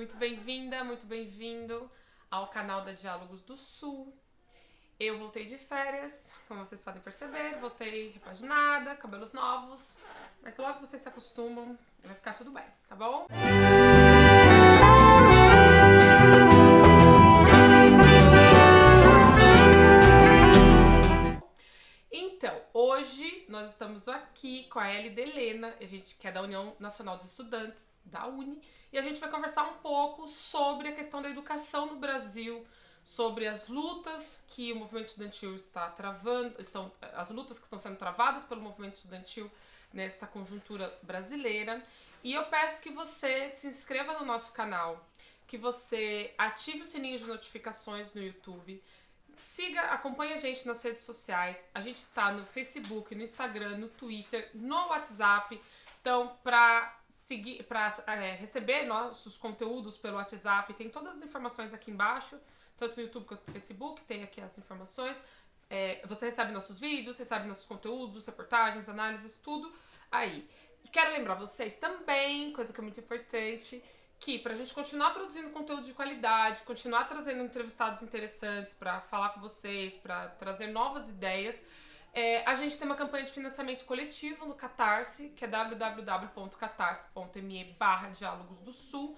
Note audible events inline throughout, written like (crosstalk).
muito bem-vinda, muito bem-vindo ao canal da Diálogos do Sul. Eu voltei de férias, como vocês podem perceber, voltei repaginada, cabelos novos, mas logo vocês se acostumam, vai ficar tudo bem, tá bom? Então, hoje nós estamos aqui com a Elida Helena, a gente que é da União Nacional dos Estudantes da Uni, e a gente vai conversar um pouco sobre a questão da educação no Brasil, sobre as lutas que o movimento estudantil está travando, estão, as lutas que estão sendo travadas pelo movimento estudantil nesta conjuntura brasileira. E eu peço que você se inscreva no nosso canal, que você ative o sininho de notificações no YouTube, siga, acompanhe a gente nas redes sociais. A gente está no Facebook, no Instagram, no Twitter, no WhatsApp. Então, para seguir, para é, receber nossos conteúdos pelo WhatsApp, tem todas as informações aqui embaixo, tanto no YouTube quanto no Facebook, tem aqui as informações. É, você recebe nossos vídeos, recebe nossos conteúdos, reportagens, análises, tudo aí. Quero lembrar vocês também, coisa que é muito importante, que para a gente continuar produzindo conteúdo de qualidade, continuar trazendo entrevistados interessantes para falar com vocês, para trazer novas ideias, é, a gente tem uma campanha de financiamento coletivo no Catarse, que é www.catarse.me barra Diálogos do Sul.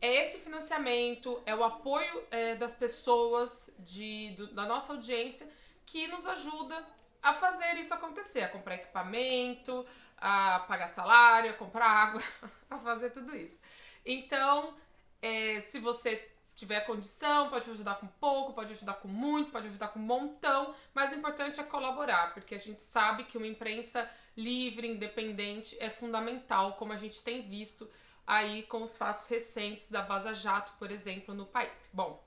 É esse financiamento, é o apoio é, das pessoas de, do, da nossa audiência que nos ajuda a fazer isso acontecer, a comprar equipamento, a pagar salário, a comprar (laughs) água, a fazer tudo isso. Então, é, se você tiver condição, pode ajudar com pouco, pode ajudar com muito, pode ajudar com um montão, mas o importante é colaborar, porque a gente sabe que uma imprensa livre, independente é fundamental, como a gente tem visto aí com os fatos recentes da Vaza Jato, por exemplo, no país. Bom,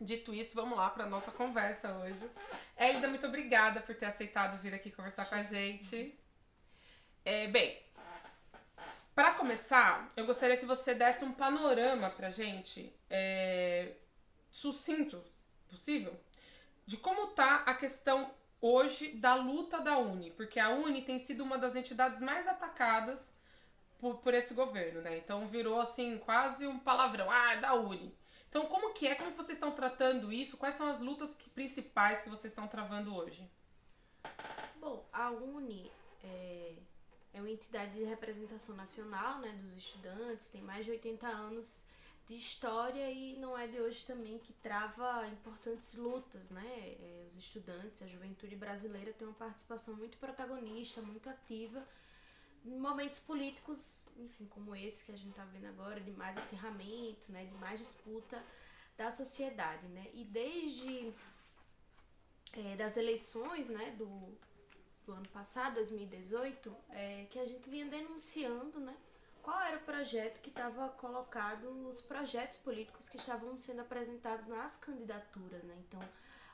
dito isso, vamos lá para nossa conversa hoje. Elida, muito obrigada por ter aceitado vir aqui conversar com a gente. É, bem, para começar, eu gostaria que você desse um panorama pra gente, é, sucinto, possível, de como tá a questão hoje da luta da Uni, porque a Uni tem sido uma das entidades mais atacadas por, por esse governo, né? Então virou assim quase um palavrão, ah, é da Uni. Então como que é, como que vocês estão tratando isso? Quais são as lutas que, principais que vocês estão travando hoje? Bom, a Uni é é uma entidade de representação nacional né, dos estudantes, tem mais de 80 anos de história e não é de hoje também que trava importantes lutas, né? É, os estudantes, a juventude brasileira tem uma participação muito protagonista, muito ativa em momentos políticos, enfim, como esse que a gente está vendo agora, de mais acirramento, né? De mais disputa da sociedade, né? E desde é, das eleições, né? Do, do ano passado, 2018, é, que a gente vinha denunciando, né? Qual era o projeto que estava colocado, os projetos políticos que estavam sendo apresentados nas candidaturas, né? Então,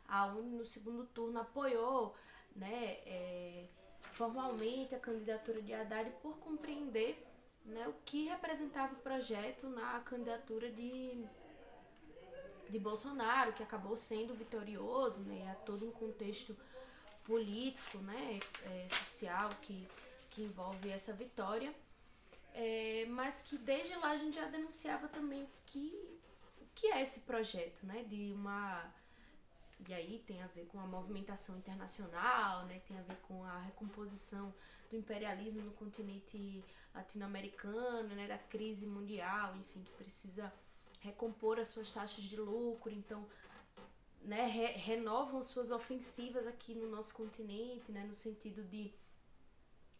a UNE no segundo turno apoiou, né, é, formalmente a candidatura de Haddad por compreender né, o que representava o projeto na candidatura de, de Bolsonaro, que acabou sendo vitorioso, né, a todo um contexto político, né, é, social que, que envolve essa vitória, é, mas que desde lá a gente já denunciava também que o que é esse projeto, né, de uma e aí tem a ver com a movimentação internacional, né, tem a ver com a recomposição do imperialismo no continente latino-americano, né, da crise mundial, enfim, que precisa recompor as suas taxas de lucro, então né, re renovam suas ofensivas aqui no nosso continente, né, no sentido de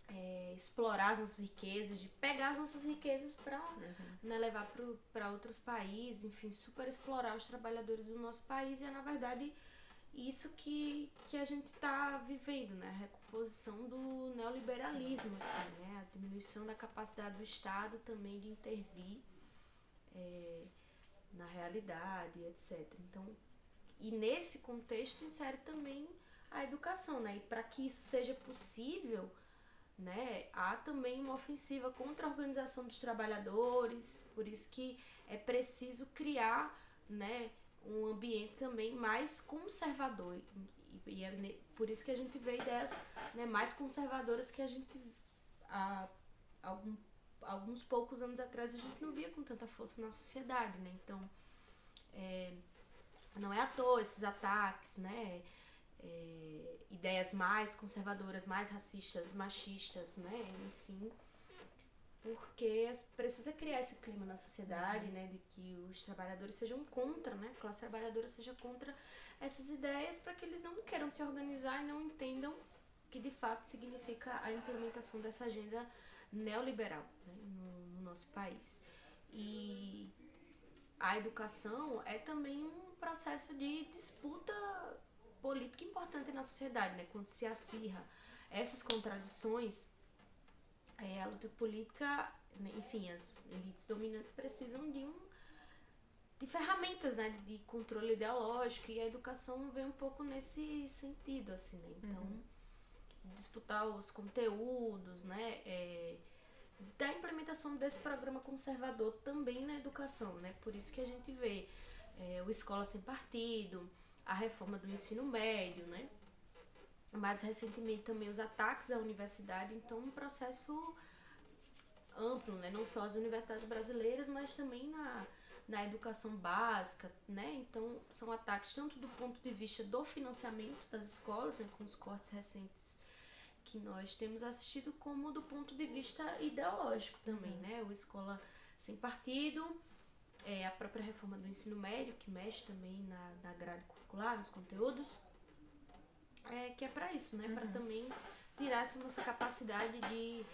é, explorar as nossas riquezas, de pegar as nossas riquezas para uhum. né, levar para outros países, enfim, super explorar os trabalhadores do nosso país e é na verdade isso que, que a gente está vivendo, né, a recomposição do neoliberalismo, assim, né, a diminuição da capacidade do Estado também de intervir é, na realidade, etc. Então e nesse contexto se insere também a educação, né? E para que isso seja possível, né, há também uma ofensiva contra a organização dos trabalhadores, por isso que é preciso criar, né, um ambiente também mais conservador. E, é por isso que a gente vê ideias né, mais conservadoras que a gente há algum alguns poucos anos atrás a gente não via com tanta força na sociedade, né? Então, é, não é à toa esses ataques, né? É, ideias mais conservadoras, mais racistas, machistas, né? Enfim, porque precisa criar esse clima na sociedade, né? De que os trabalhadores sejam contra, né? A classe trabalhadora seja contra essas ideias para que eles não queiram se organizar e não entendam que de fato significa a implementação dessa agenda neoliberal né, no, no, nosso país. E a educação é também um processo de disputa política importante na sociedade, né, quando se acirra essas contradições, é, a luta política, né, enfim, as elites dominantes precisam de um de ferramentas né, de controle ideológico e a educação vem um pouco nesse sentido assim né? então uhum disputar os conteúdos, né? É, da implementação desse programa conservador também na educação, né? Por isso que a gente vê é, o Escola Sem Partido, a reforma do ensino médio, né? Mais recentemente também os ataques à universidade, então um processo amplo, né? Não só as universidades brasileiras, mas também na, na educação básica, né? Então são ataques tanto do ponto de vista do financiamento das escolas, né? com os cortes recentes que nós temos assistido como do ponto de vista ideológico também, uhum. né? O Escola Sem Partido, é, a própria reforma do ensino médio, que mexe também na, na grade curricular, nos conteúdos, é, que é para isso, né? Uhum. Para também tirar essa nossa capacidade de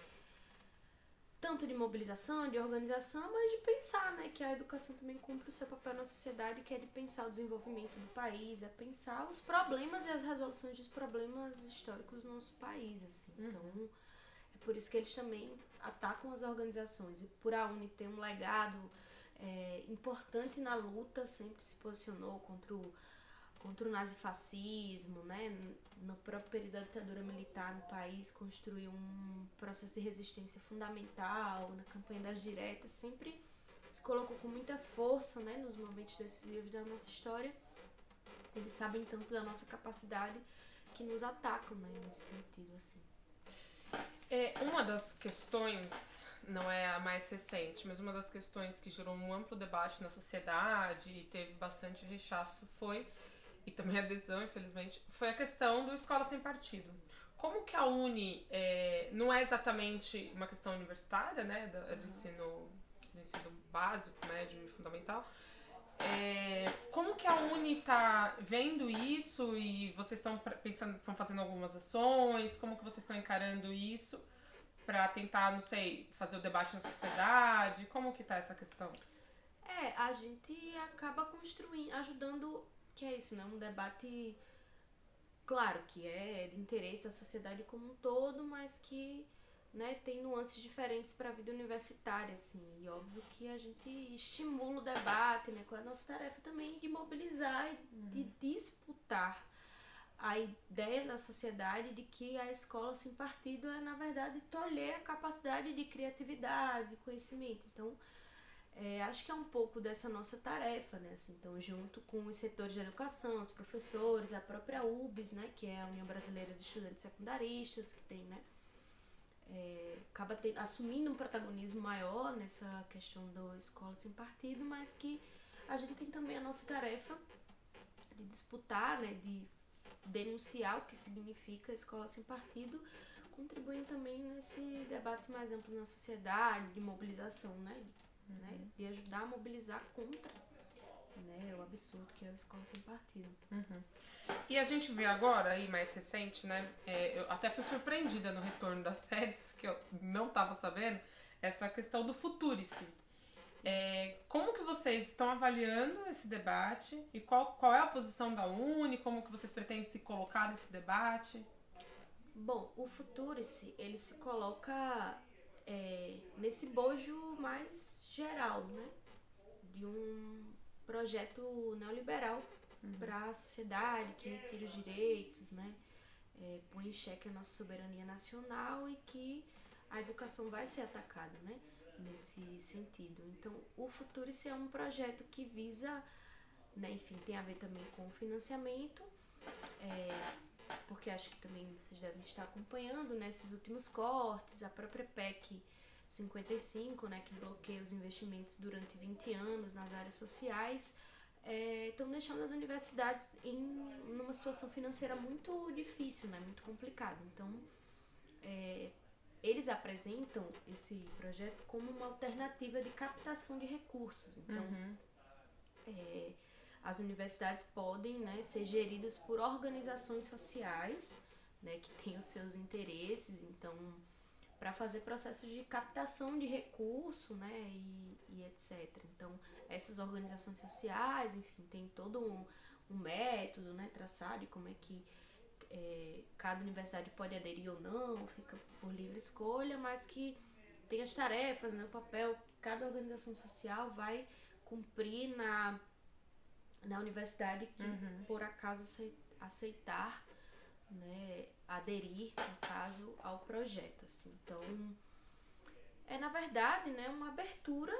tanto de mobilização, de organização, mas de pensar, né, que a educação também cumpre o seu papel na sociedade, que é de pensar o desenvolvimento do país, é pensar os problemas e as resoluções dos problemas históricos no nosso país, assim. Uhum. Então, é por isso que eles também atacam as organizações. E por a UNI ter um legado é, importante na luta, sempre se posicionou contra o contra o nazifascismo, né? No próprio período da ditadura militar no país, construiu um processo de resistência fundamental, na campanha das diretas, sempre se colocou com muita força, né? Nos momentos decisivos da nossa história. Eles sabem tanto da nossa capacidade que nos atacam, né? Nesse sentido, assim. É, uma das questões não é a mais recente, mas uma das questões que gerou um amplo debate na sociedade e teve bastante rechaço foi e também (laughs) adesão, infelizmente, foi a questão do escola sem partido. Como que a Uni é, não é exatamente uma questão universitária, né, do, do ensino, do ensino básico, médio e fundamental, é, como que a Uni está vendo isso e vocês estão pensando, estão fazendo algumas ações? Como que vocês estão encarando isso para tentar, não sei, fazer o debate na sociedade? Como que está essa questão? É, a gente acaba construindo, ajudando que é isso, né? Um debate, claro, que é de interesse da sociedade como um todo, mas que né, tem nuances diferentes para a vida universitária, assim. E óbvio que a gente estimula o debate, né? Com a nossa tarefa também de mobilizar e de uhum. disputar a ideia na sociedade de que a escola sem partido é, na verdade, tolher a capacidade de criatividade, de conhecimento. Então, é, acho que é um pouco dessa nossa tarefa, né? Assim, então, junto com os setores de educação, os professores, a própria UBS, né? Que é a União Brasileira de Estudantes Secundaristas, que tem, né? É, acaba ter, assumindo um protagonismo maior nessa questão da escola sem partido, mas que a gente tem também a nossa tarefa de disputar, né? De denunciar o que significa escola sem partido, contribuindo também nesse debate mais amplo na sociedade, de mobilização, né? uhum. né? De ajudar a mobilizar contra né, o absurdo que é a escola sem partido. Uhum. E a gente vê agora, aí mais recente, né? É, eu até fui surpreendida no retorno das (laughs) férias, que eu não estava sabendo, essa questão do Futurice. É, como que vocês estão avaliando esse debate e qual, qual é a posição da Uni? Como que vocês pretendem se colocar nesse debate? Bom, o Futurice, ele se coloca é, nesse bojo mais geral, né? De um projeto neoliberal uhum. para a sociedade que retira os direitos, né? É, põe em xeque a nossa soberania nacional e que a educação vai ser atacada, né? Nesse sentido. Então, o Futurice é um projeto que visa, né? Enfim, tem a ver também com o financiamento, é, porque acho que também vocês devem estar acompanhando né, últimos cortes, a própria PEC 55, né, que bloqueia os investimentos durante 20 anos nas áreas sociais, estão é, deixando as universidades em numa situação financeira muito difícil, né, muito complicada. Então, é, eles apresentam esse projeto como uma alternativa de captação de recursos. Então, uhum. é, as universidades podem né, ser geridas por organizações sociais né, que têm os seus interesses. Então, para fazer processos de captação de recurso, né, e, e, etc. Então, essas organizações sociais, enfim, tem todo um, um método, né, traçado de como é que é, cada universidade pode aderir ou não, fica por livre escolha, mas que tem as tarefas, né, o papel que cada organização social vai cumprir na, na universidade que, uhum. por acaso, aceitar né, aderir, no caso, ao projeto. Assim. Então, é na verdade né, uma abertura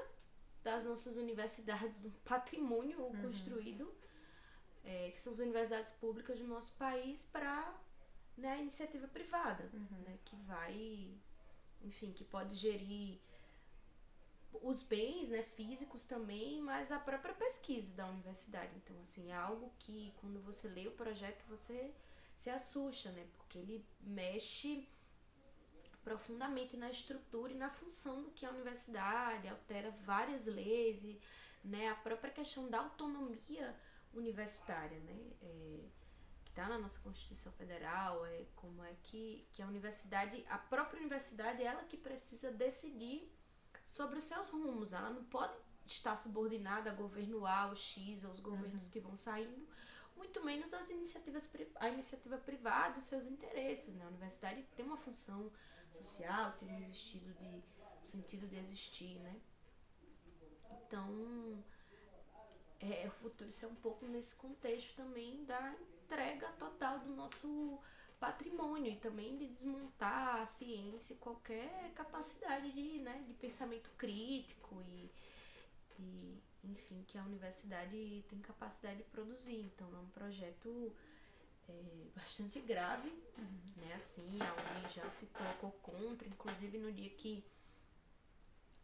das nossas universidades, um patrimônio uhum. construído, é, que são as universidades públicas do nosso país, para né, a iniciativa privada, uhum. né, que vai, enfim, que pode gerir os bens né, físicos também, mas a própria pesquisa da universidade. Então, assim, é algo que quando você lê o projeto, você se assusta, né? Porque ele mexe profundamente na estrutura e na função do que é a universidade, altera várias leis e né, a própria questão da autonomia universitária, né? É, que está na nossa Constituição Federal, é como é que, que a universidade, a própria universidade, ela que precisa decidir sobre os seus rumos. Ela não pode estar subordinada a governo A ou X, aos governos uhum. que vão saindo, muito menos as iniciativas, a iniciativa privada, os seus interesses. Né? A universidade tem uma função social, tem um existido de, um sentido de existir, né? Então, é, o futuro isso é um pouco nesse contexto também da entrega total do nosso patrimônio e também de desmontar a ciência qualquer capacidade de, né, de pensamento crítico e, e enfim, que a universidade tem capacidade de produzir. Então é um projeto é, bastante grave, uhum. né? Assim, a UNI já se colocou contra, inclusive no dia que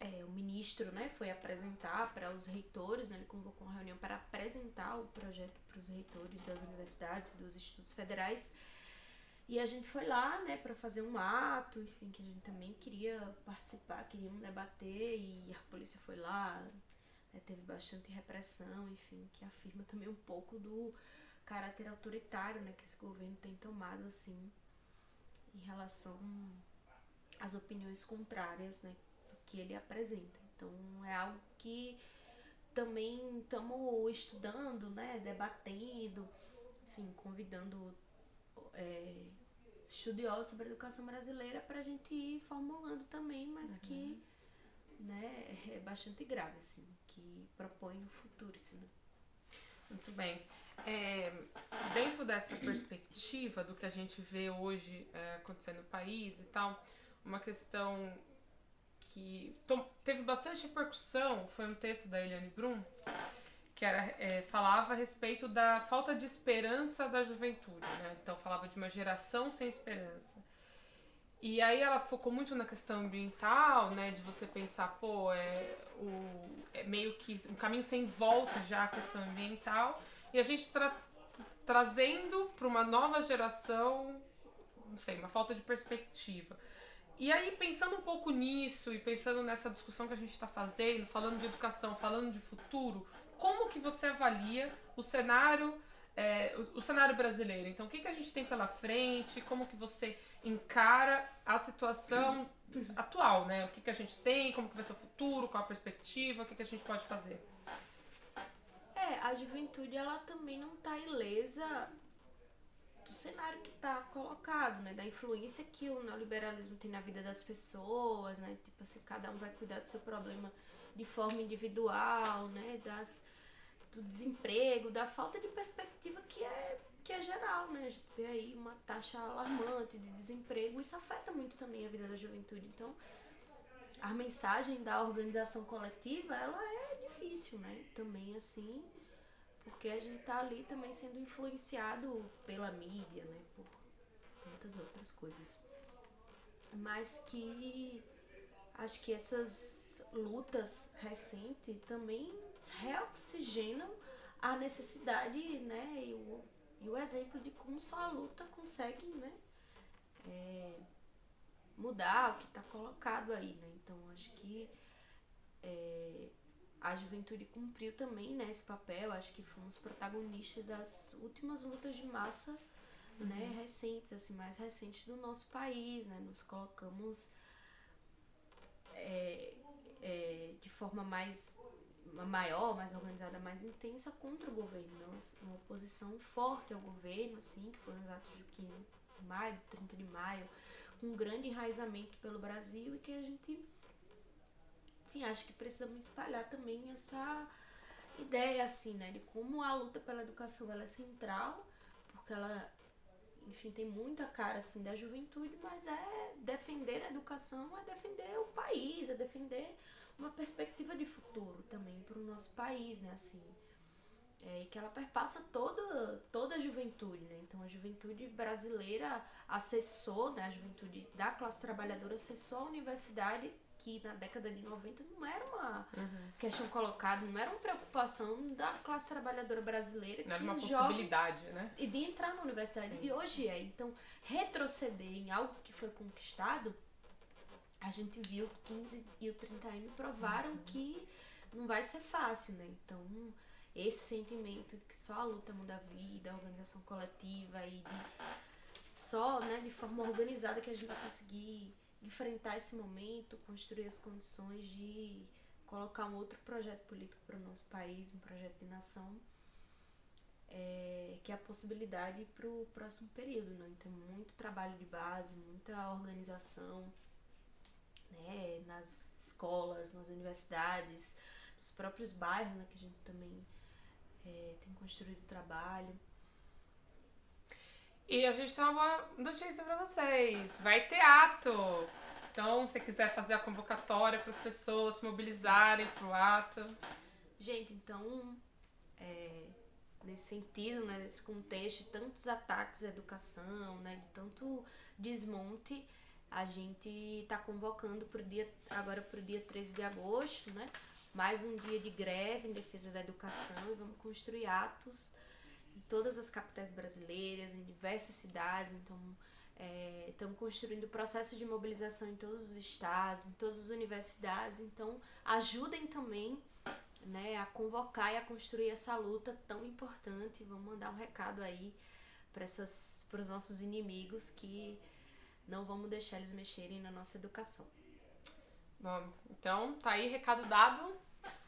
é, o ministro né, foi apresentar para os reitores, né, ele convocou uma reunião para apresentar o projeto para os reitores das universidades e dos institutos federais. E a gente foi lá, né, para fazer um ato, enfim, que a gente também queria participar, queríamos debater, e a polícia foi lá, né, teve bastante repressão, enfim, que afirma também um pouco do caráter autoritário né, que esse governo tem tomado assim em relação às opiniões contrárias né, que ele apresenta. Então é algo que também estamos estudando, né, debatendo, enfim, convidando é, estudiosos sobre a educação brasileira para a gente ir formulando também, mas uhum. que né, é bastante grave, assim que propõe no futuro isso. Né? Muito bem. É, dentro dessa perspectiva do que a gente vê hoje é, acontecendo no país e tal, uma questão que teve bastante repercussão foi um texto da Eliane Brum que era, é, falava a respeito da falta de esperança da juventude, né? Então falava de uma geração sem esperança. E aí ela focou muito na questão ambiental, né? De você pensar, pô, é, o, é meio que um caminho sem volta já a questão ambiental. E a gente tra trazendo para uma nova geração, não sei, uma falta de perspectiva. E aí, pensando um pouco nisso e pensando nessa discussão que a gente está fazendo, falando de educação, falando de futuro, como que você avalia o cenário, é, o, o, cenário brasileiro? Então, o que, que a gente tem pela frente? Como que você encara a situação (clears throat) atual, né? O que, que a gente tem, como que vai ser o futuro, qual a perspectiva, o que, que a gente pode fazer. É, a juventude ela também não está ilesa do cenário que está colocado, né? Da influência que o neoliberalismo tem na vida das pessoas, né? Tipo assim, cada um vai cuidar do seu problema de forma individual, né? Das, do desemprego, da falta de perspectiva que é que é geral, né? A gente vê aí uma taxa alarmante de desemprego, isso afeta muito também a vida da juventude. Então, a mensagem da organização coletiva, ela é difícil, né? Também assim, porque a gente tá ali também sendo influenciado pela mídia, né? Por muitas outras coisas. Mas que acho que essas lutas recentes também reoxigenam a necessidade, né, e o, e o exemplo de como só a luta consegue, né, é, mudar o que está colocado aí, né? Então acho que é, a juventude cumpriu também né, esse papel. Acho que fomos protagonistas das últimas lutas de massa uhum. né, recentes, assim, mais recentes do nosso país. Né? Nos colocamos é, é, de forma mais maior, mais organizada, mais intensa contra o governo. Uma oposição forte ao governo, assim, que foram os atos de 15 de maio, 30 de maio, com um grande enraizamento pelo Brasil e que a gente enfim, acho que precisamos espalhar também essa ideia, assim, né, de como a luta pela educação ela é central, porque ela, enfim, tem muita cara, assim, da juventude, mas é defender a educação, é defender o país, é defender uma perspectiva de futuro também para o nosso país, né, assim, é, e que ela perpassa toda, toda a juventude, né? Então a juventude brasileira acessou, né, a juventude da classe trabalhadora acessou a universidade que na década de 90 não era uma uhum. questão colocada, não era uma preocupação da classe trabalhadora brasileira. Não era uma possibilidade, né? E de entrar na universidade. Sim. E hoje é. Então, retroceder em algo que foi conquistado, a gente viu que 15 e o 30M provaram uhum. que não vai ser fácil, né? Então, esse sentimento de que só a luta muda a vida, a organização coletiva e de só, né, de forma organizada que a gente vai conseguir enfrentar esse momento, construir as condições de colocar um outro projeto político para o nosso país, um projeto de nação, é, que é a possibilidade para o próximo período. Né? Então, muito trabalho de base, muita organização né? nas escolas, nas universidades, nos próprios bairros, né? que a gente também é, tem construído trabalho. E a gente tem uma notícia para vocês. Vai ter ato. Então, se quiser fazer a convocatória para as pessoas se mobilizarem para o ato. Gente, então, é, nesse sentido, né, nesse contexto, tantos ataques à educação, né, de tanto desmonte, a gente está convocando pro dia, agora para o dia 13 de agosto, né, mais um dia de greve em defesa da educação e vamos construir atos em todas as capitais brasileiras, em diversas cidades. Então, é, estamos construindo processo de mobilização em todos os estados, em todas as universidades. Então, ajudem também né, a convocar e a construir essa luta tão importante. Vamos mandar um recado aí para os nossos inimigos que não vamos deixar eles mexerem na nossa educação. Bom, então tá aí recado dado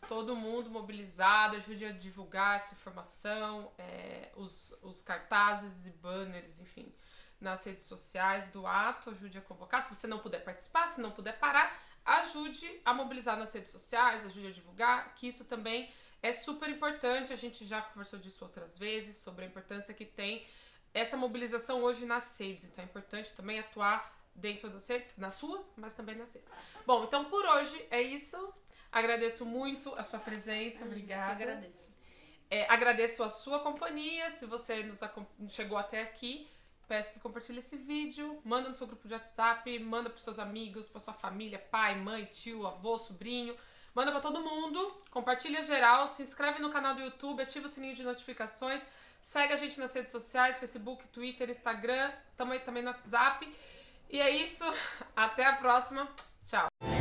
todo mundo mobilizado, ajude a divulgar essa informação, é, os, os cartazes e banners, enfim, nas redes sociais do ato, ajude a convocar. Se você não puder participar, se não puder parar, ajude a mobilizar nas redes sociais, ajude a divulgar, que isso também é super importante. A gente já conversou disso outras vezes, sobre a importância que tem essa mobilização hoje nas redes. Então é importante também atuar dentro das redes, nas suas, mas também nas redes. Bom, então por hoje é isso. Agradeço muito a sua presença, Eu obrigada. agradeço. É, agradeço a sua companhia. Se você nos chegou até aqui, peço que compartilhe esse vídeo, manda no seu grupo de WhatsApp, manda para seus amigos, para sua família, pai, mãe, tio, avô, sobrinho. Manda para todo mundo, compartilha geral, se inscreve no canal do YouTube, ativa o sininho de notificações, segue a gente nas redes sociais, Facebook, Twitter, Instagram, também também no WhatsApp. E é isso, (laughs) até a próxima. Tchau.